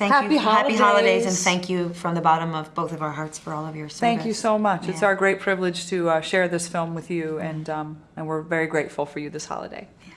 Thank Happy you. Happy holidays, and thank you from the bottom of both of our hearts for all of your service. Thank you so much. It's our great privilege to uh, share this film with you, and um, and we're very grateful for you this holiday. Yeah.